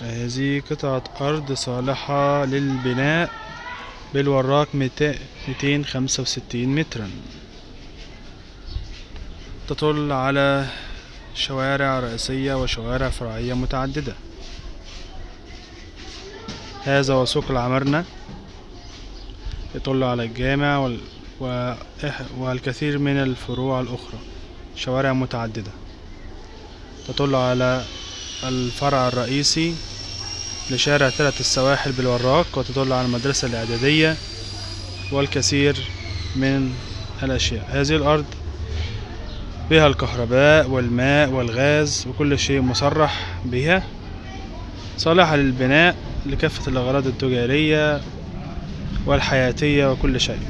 هذه قطعة أرض صالحة للبناء بالوراق ميتين خمسة وستين مترا. تطل على شوارع رئيسية وشوارع فرعية متعددة. هذا هو سوق العمارنة. يطل على الجامع. والكثير من الفروع الأخرى. شوارع متعددة. تطل على الفرع الرئيسي لشارع ثلاث السواحل بالوراق وتطل على المدرسة الإعدادية والكثير من الأشياء. هذه الأرض بها الكهرباء والماء والغاز وكل شيء مصرح بها صالحة للبناء لكافة الأغراض التجارية والحياتية وكل شيء.